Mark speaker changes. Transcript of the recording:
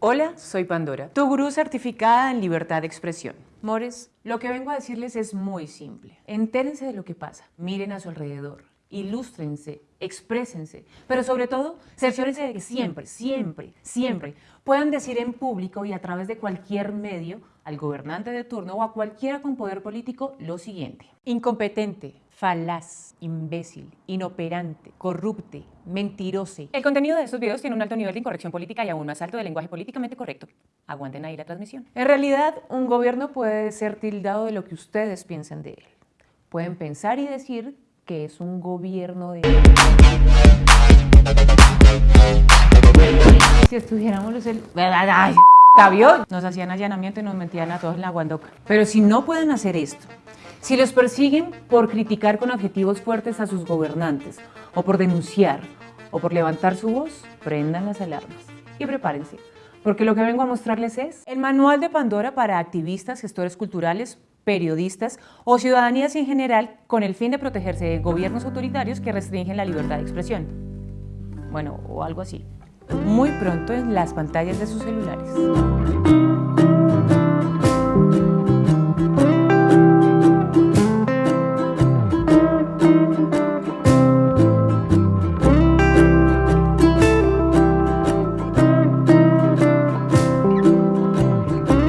Speaker 1: Hola, soy Pandora, tu gurú certificada en libertad de expresión. Mores, lo que vengo a decirles es muy simple. Entérense de lo que pasa, miren a su alrededor, ilústrense, exprésense, pero sobre todo, cerciórense de que siempre, siempre, siempre puedan decir en público y a través de cualquier medio al gobernante de turno o a cualquiera con poder político lo siguiente. Incompetente, falaz, imbécil, inoperante, corrupte, mentirose. El contenido de estos videos tiene un alto nivel de incorrección política y aún más alto de lenguaje políticamente correcto. Aguanten ahí la transmisión. En realidad, un gobierno puede ser tildado de lo que ustedes piensen de él. Pueden pensar y decir que es un gobierno de... Si estuviéramos los... ¡Ay! Nos hacían allanamiento y nos metían a todos en la guandoca. Pero si no pueden hacer esto, si los persiguen por criticar con objetivos fuertes a sus gobernantes, o por denunciar, o por levantar su voz, prendan las alarmas y prepárense, porque lo que vengo a mostrarles es el manual de Pandora para activistas, gestores culturales, periodistas o ciudadanías en general con el fin de protegerse de gobiernos autoritarios que restringen la libertad de expresión. Bueno, o algo así muy pronto en las pantallas de sus celulares.